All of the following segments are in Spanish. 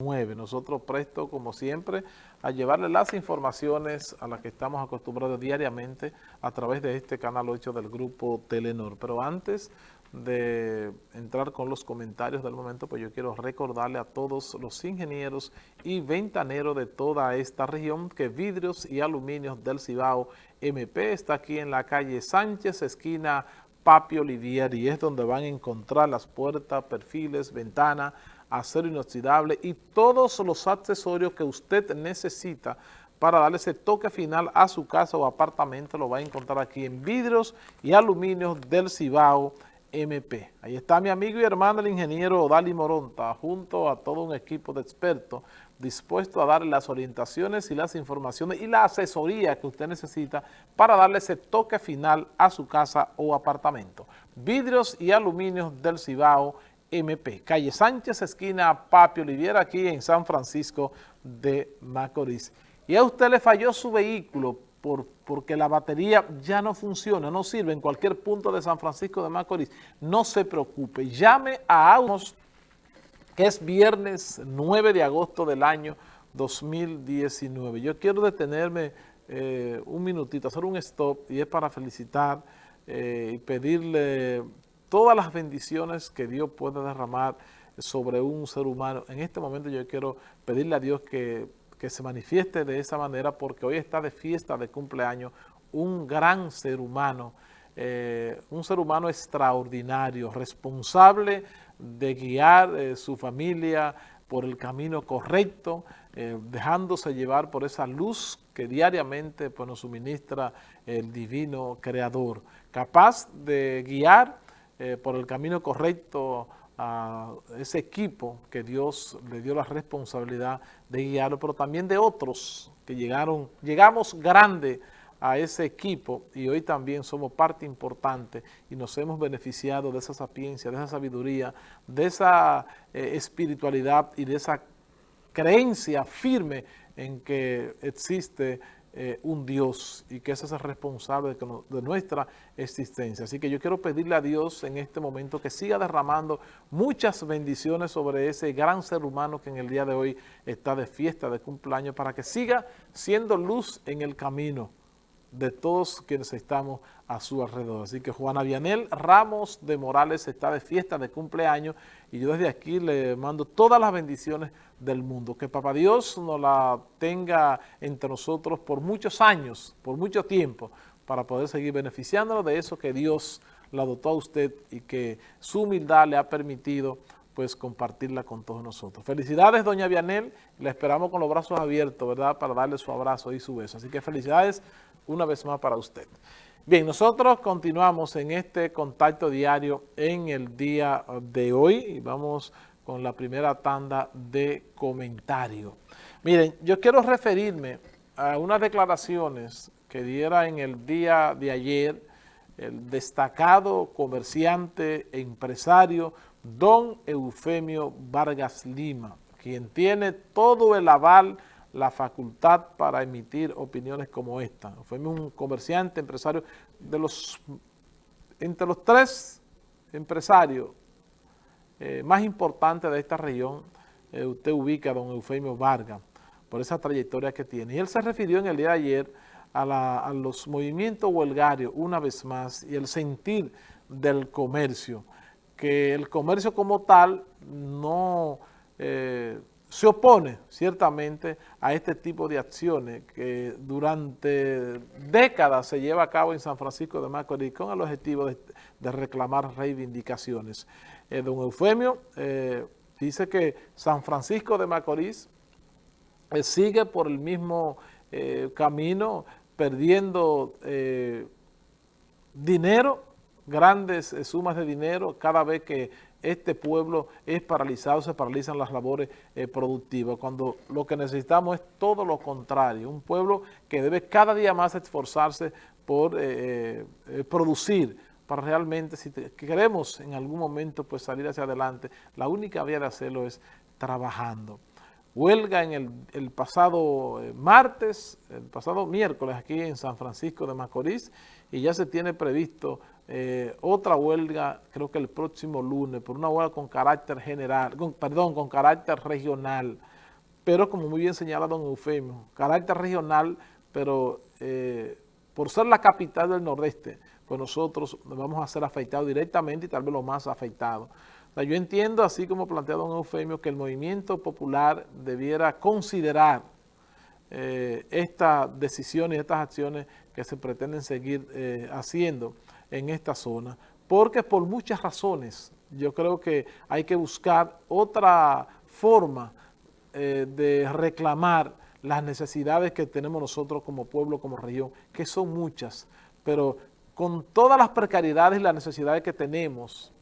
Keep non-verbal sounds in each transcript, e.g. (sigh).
Nosotros presto, como siempre, a llevarle las informaciones a las que estamos acostumbrados diariamente a través de este canal 8 del grupo Telenor. Pero antes de entrar con los comentarios del momento, pues yo quiero recordarle a todos los ingenieros y ventaneros de toda esta región que Vidrios y Aluminios del Cibao MP está aquí en la calle Sánchez, esquina Papi Olivier, y es donde van a encontrar las puertas, perfiles, ventanas, acero inoxidable y todos los accesorios que usted necesita para darle ese toque final a su casa o apartamento, lo va a encontrar aquí en vidrios y aluminios del Cibao MP. Ahí está mi amigo y hermano el ingeniero Dali Moronta, junto a todo un equipo de expertos dispuesto a darle las orientaciones y las informaciones y la asesoría que usted necesita para darle ese toque final a su casa o apartamento. Vidrios y aluminios del Cibao MP, calle Sánchez, esquina Papi Oliviera, aquí en San Francisco de Macorís. Y a usted le falló su vehículo por, porque la batería ya no funciona, no sirve en cualquier punto de San Francisco de Macorís. No se preocupe, llame a Autos, que es viernes 9 de agosto del año 2019. Yo quiero detenerme eh, un minutito, hacer un stop, y es para felicitar eh, y pedirle todas las bendiciones que Dios puede derramar sobre un ser humano. En este momento yo quiero pedirle a Dios que, se manifieste de esa manera porque hoy está de fiesta de cumpleaños un gran ser humano, eh, un ser humano extraordinario, responsable de guiar eh, su familia por el camino correcto, eh, dejándose llevar por esa luz que diariamente pues, nos suministra el divino creador, capaz de guiar eh, por el camino correcto a ese equipo que Dios le dio la responsabilidad de guiarlo, pero también de otros que llegaron, llegamos grande a ese equipo y hoy también somos parte importante y nos hemos beneficiado de esa sapiencia, de esa sabiduría, de esa eh, espiritualidad y de esa creencia firme en que existe eh, un Dios y que ese es el responsable de, nuestra existencia. Así que yo quiero pedirle a Dios en este momento que siga derramando muchas bendiciones sobre ese gran ser humano que en el día de hoy está de fiesta, de cumpleaños, para que siga siendo luz en el camino de todos quienes estamos a su alrededor. Así que Juana Vianel Ramos de Morales está de fiesta de cumpleaños y yo desde aquí le mando todas las bendiciones del mundo. Que Papá Dios nos la tenga entre nosotros por muchos años, por mucho tiempo, para poder seguir beneficiándonos de eso que Dios la dotó a usted y que su humildad le ha permitido pues compartirla con todos nosotros. Felicidades, doña Vianel, la esperamos con los brazos abiertos, ¿verdad?, para darle su abrazo y su beso. Así que felicidades una vez más para usted. Bien, nosotros continuamos en este contacto diario en el día de hoy y vamos con la primera tanda de comentarios. Miren, yo quiero referirme a unas declaraciones que diera en el día de ayer el destacado comerciante empresario don Eufemio Vargas Lima, quien tiene todo el aval la facultad para emitir opiniones como esta. Fue un comerciante, empresario, de los entre los tres empresarios eh, más importantes de esta región, eh, usted ubica a don Eufemio Vargas, por esa trayectoria que tiene. Y él se refirió en el día de ayer a, a los movimientos huelgarios, una vez más, y el sentir del comercio, que el comercio como tal no... Eh, se opone ciertamente a este tipo de acciones que durante décadas se lleva a cabo en San Francisco de Macorís con el objetivo de, reclamar reivindicaciones. Eh, don Eufemio eh, dice que San Francisco de Macorís eh, sigue por el mismo camino perdiendo dinero, grandes sumas de dinero cada vez que este pueblo es paralizado, se paralizan las labores eh, productivas, cuando lo que necesitamos es todo lo contrario, un pueblo que debe cada día más esforzarse por eh, eh, producir, para realmente, si queremos en algún momento pues salir hacia adelante, la única vía de hacerlo es trabajando. Huelga en el, pasado martes, el pasado miércoles aquí en San Francisco de Macorís, y ya se tiene previsto eh, otra huelga, creo que el próximo lunes, por una huelga con carácter general, perdón, con carácter regional, pero como muy bien señala don Eufemio, carácter regional, pero eh, por ser la capital del nordeste, pues nosotros vamos a ser afectados directamente y tal vez los más afectados. Yo entiendo, así como plantea don Eufemio, que el movimiento popular debiera considerar eh, estas decisiones estas acciones que se pretenden seguir haciendo, en esta zona, porque por muchas razones yo creo que hay que buscar otra forma eh, de reclamar las necesidades que tenemos nosotros como pueblo, como región, que son muchas, pero con todas las precariedades y las necesidades que tenemos,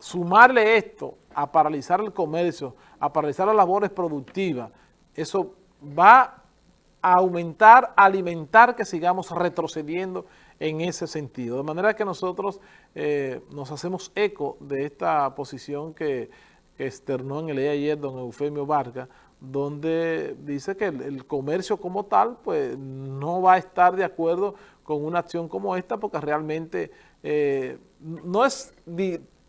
sumarle esto a paralizar el comercio, a paralizar las labores productivas, eso va a aumentar, alimentar que sigamos retrocediendo en ese sentido. De manera que nosotros eh, nos hacemos eco de esta posición que, externó en el día ayer don Eufemio Vargas, donde dice que el, comercio como tal pues no va a estar de acuerdo con una acción como esta porque realmente eh, no es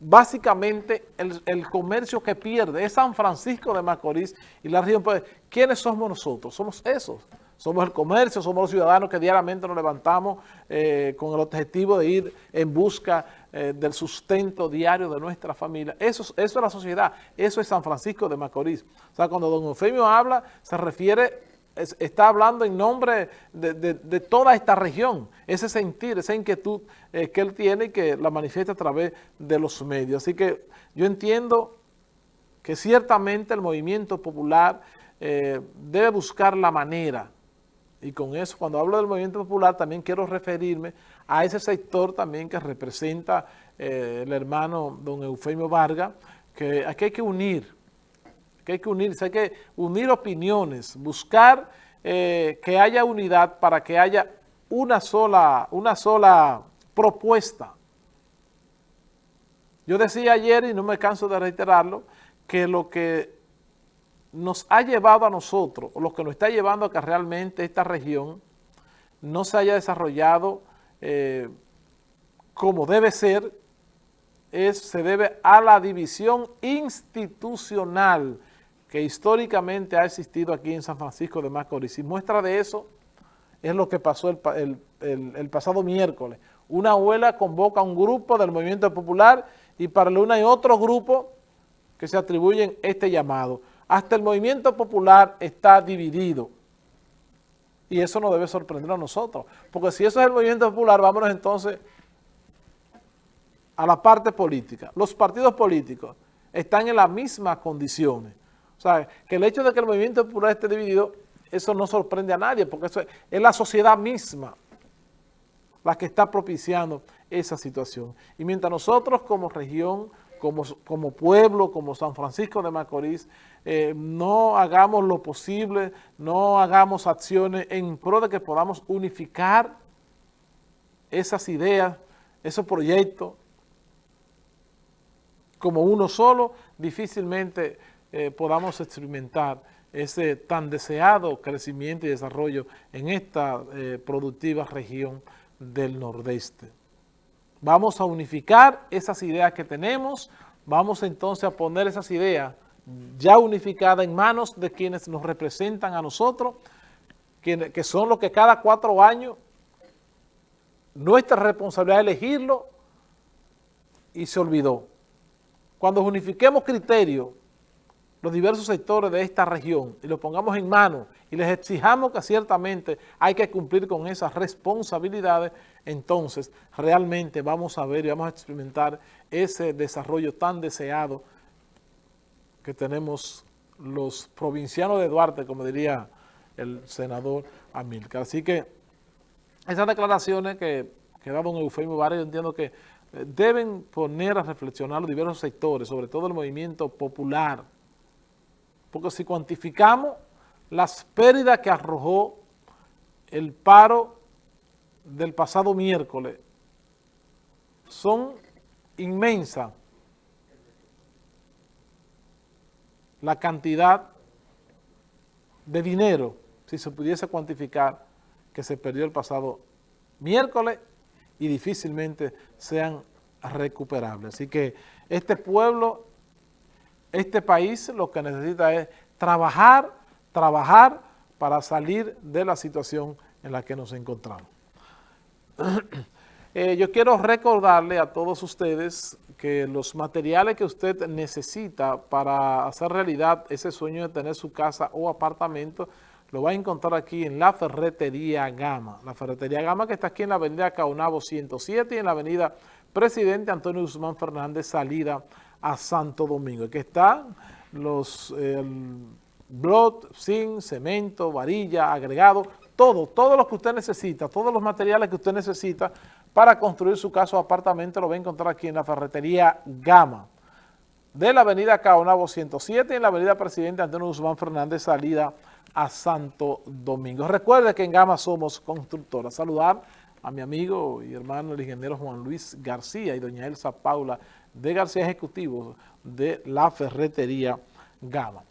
básicamente el, comercio que pierde, es San Francisco de Macorís y la región, pues ¿quiénes somos nosotros? Somos esos somos el comercio, somos los ciudadanos que diariamente nos levantamos eh, con el objetivo de ir en busca eh, del sustento diario de nuestra familia. Eso, eso es la sociedad, eso es San Francisco de Macorís. O sea, cuando don Eufemio habla, se refiere, está hablando en nombre de, toda esta región, ese sentir, esa inquietud eh, que él tiene y que la manifiesta a través de los medios. Así que yo entiendo que ciertamente el movimiento popular debe buscar la manera y con eso, cuando hablo del movimiento popular, también quiero referirme a ese sector también que representa eh, el hermano don Eufemio Vargas, que aquí hay que unir, que hay que unirse, hay que unir opiniones, buscar eh, que haya unidad para que haya una sola, una sola propuesta. Yo decía ayer, y no me canso de reiterarlo, que lo que nos ha llevado a nosotros, o lo que nos está llevando a que realmente esta región no se haya desarrollado eh, como debe ser, es, se debe a la división institucional que históricamente ha existido aquí en San Francisco de Macorís. Y muestra de eso es lo que pasó el, pasado miércoles. Una abuela convoca a un grupo del Movimiento Popular y para la una y otro grupo que se atribuyen este llamado. Hasta el movimiento popular está dividido. Y eso no debe sorprender a nosotros. Porque si eso es el movimiento popular, vámonos entonces a la parte política. Los partidos políticos están en las mismas condiciones. O sea, que el hecho de que el movimiento popular esté dividido, eso no sorprende a nadie, porque eso es la sociedad misma la que está propiciando esa situación. Y mientras nosotros como región como, pueblo, como San Francisco de Macorís, eh, no hagamos lo posible, no hagamos acciones en pro de que podamos unificar esas ideas, esos proyectos, como uno solo, difícilmente eh, podamos experimentar ese tan deseado crecimiento y desarrollo en esta eh, productiva región del nordeste. Vamos a unificar esas ideas que tenemos, vamos entonces a poner esas ideas ya unificadas en manos de quienes nos representan a nosotros, que, son los que cada cuatro años nuestra responsabilidad es elegirlo y se olvidó. Cuando unifiquemos criterios, los diversos sectores de esta región y los pongamos en manos y les exijamos que ciertamente hay que cumplir con esas responsabilidades, entonces realmente vamos a ver y vamos a experimentar ese desarrollo tan deseado que tenemos los provincianos de Duarte, como diría el senador Amilcar. Así que esas declaraciones que, que da don Eufemio Vargas, yo entiendo que eh, deben poner a reflexionar los diversos sectores, sobre todo el movimiento popular, porque si cuantificamos las pérdidas que arrojó el paro del pasado miércoles, son inmensas la cantidad de dinero, si se pudiese cuantificar, que se perdió el pasado miércoles y difícilmente sean recuperables. Así que este pueblo, este país lo que necesita es trabajar, trabajar para salir de la situación en la que nos encontramos. (clears throat) Eh, yo quiero recordarle a todos ustedes que los materiales que usted necesita para hacer realidad ese sueño de tener su casa o apartamento, lo va a encontrar aquí en la Ferretería Gama. La Ferretería Gama que está aquí en la avenida Caunabo 107 y en la avenida Presidente Antonio Guzmán Fernández, salida a Santo Domingo. Aquí están los blot, zinc, cemento, varilla, agregado, todo, todo lo que usted necesita, todos los materiales que usted necesita para construir su casa o apartamento lo va a encontrar aquí en la ferretería Gama de la avenida Caonabo 107 y en la avenida Presidente Antonio Guzmán Fernández, salida a Santo Domingo. Recuerde que en Gama somos constructoras. Saludar a mi amigo y hermano el ingeniero Juan Luis García y doña Elsa Paula de García Ejecutivo de la ferretería Gama.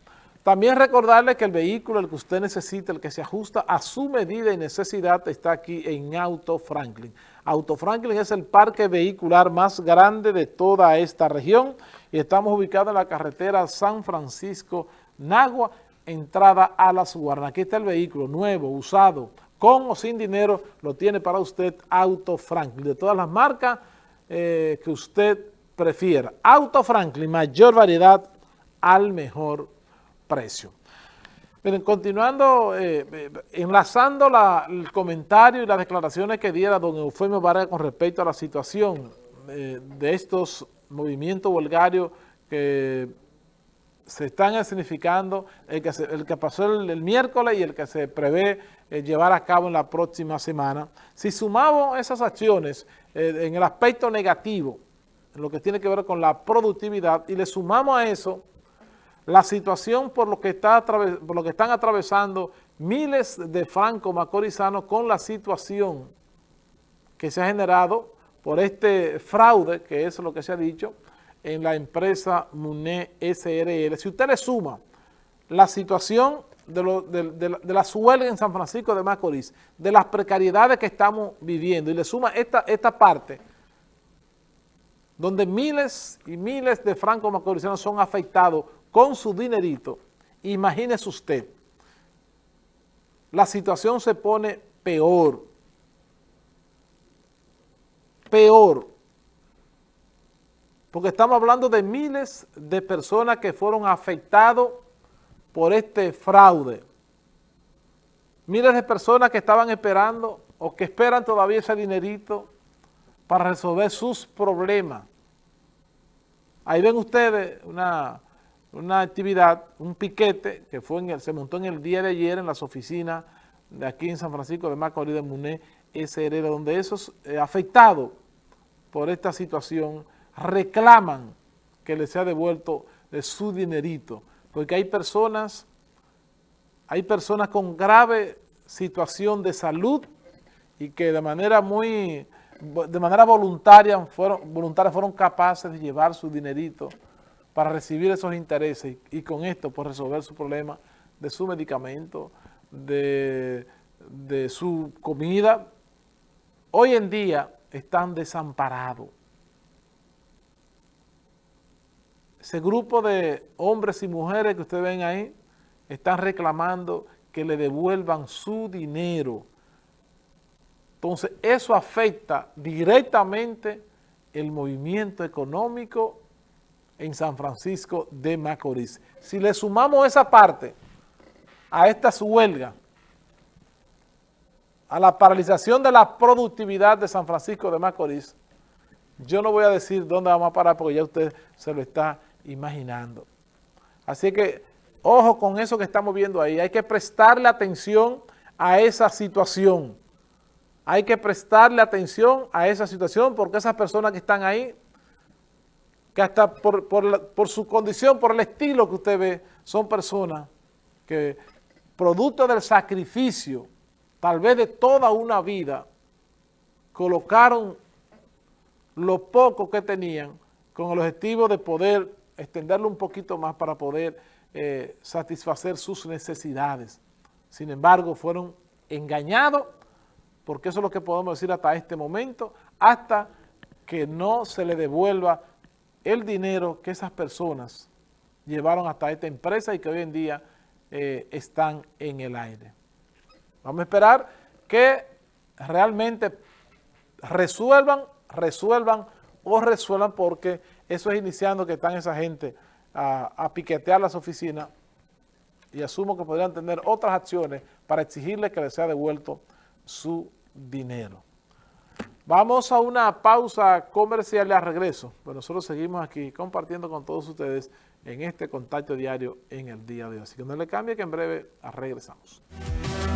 También recordarle que el vehículo, el que usted necesita, el que se ajusta a su medida y necesidad, está aquí en Auto Franklin. Auto Franklin es el parque vehicular más grande de toda esta región y estamos ubicados en la carretera San Francisco-Nagua, entrada a Las Guarnas. Aquí está el vehículo nuevo, usado, con o sin dinero, lo tiene para usted Auto Franklin, de todas las marcas eh, que usted prefiera. Auto Franklin, mayor variedad al mejor precio. Miren, continuando, eh, eh, enlazando el comentario y las declaraciones que diera don Eufemio Vargas con respecto a la situación eh, de estos movimientos vulgarios que se están que, el que pasó el, miércoles y el que se prevé llevar a cabo en la próxima semana. Si sumamos esas acciones en el aspecto negativo, lo que tiene que ver con la productividad, y le sumamos a eso la situación por lo que, está por lo que están atravesando miles de francos macorizanos con la situación que se ha generado por este fraude, que es lo que se ha dicho, en la empresa MUNE SRL. Si usted le suma la situación de, de, la suelga en San Francisco de Macorís, de las precariedades que estamos viviendo, y le suma esta, esta parte, donde miles y miles de francos macorizanos son afectados con su dinerito, imagínese usted, la situación se pone peor, peor, porque estamos hablando de miles de personas que fueron afectados por este fraude, miles de personas que estaban esperando o que esperan todavía ese dinerito para resolver sus problemas. Ahí ven ustedes una una actividad, un piquete que fue en el, se montó en el día de ayer en las oficinas de aquí en San Francisco de Macorís de Muné SRL, donde esos eh, afectados por esta situación reclaman que les sea devuelto de su dinerito, porque hay personas, hay personas con grave situación de salud y que de manera muy, de manera voluntaria fueron, voluntaria fueron capaces de llevar su dinerito para recibir esos intereses y, con esto pues resolver su problema de su medicamento, de, de su comida. Hoy en día están desamparados. Ese grupo de hombres y mujeres que ustedes ven ahí están reclamando que le devuelvan su dinero. Entonces, eso afecta directamente el movimiento económico en San Francisco de Macorís. Si le sumamos esa parte a esta huelga, a la paralización de la productividad de San Francisco de Macorís, yo no voy a decir dónde vamos a parar porque ya usted se lo está imaginando. Así que, ojo con eso que estamos viendo ahí, hay que prestarle atención a esa situación. Hay que prestarle atención a esa situación porque esas personas que están ahí que hasta por, su condición, por el estilo que usted ve, son personas que producto del sacrificio, tal vez de toda una vida, colocaron lo poco que tenían con el objetivo de poder extenderlo un poquito más para poder eh, satisfacer sus necesidades. Sin embargo, fueron engañados, porque eso es lo que podemos decir hasta este momento, hasta que no se le devuelva el dinero que esas personas llevaron hasta esta empresa y que hoy en día eh, están en el aire. Vamos a esperar que realmente resuelvan, resuelvan o resuelvan porque eso es iniciando que están esa gente a, a piquetear las oficinas y asumo que podrían tener otras acciones para exigirle que les sea devuelto su dinero. Vamos a una pausa comercial y regreso. Pues nosotros seguimos aquí compartiendo con todos ustedes en este contacto diario en el día de hoy. Así que no le cambie que en breve regresamos.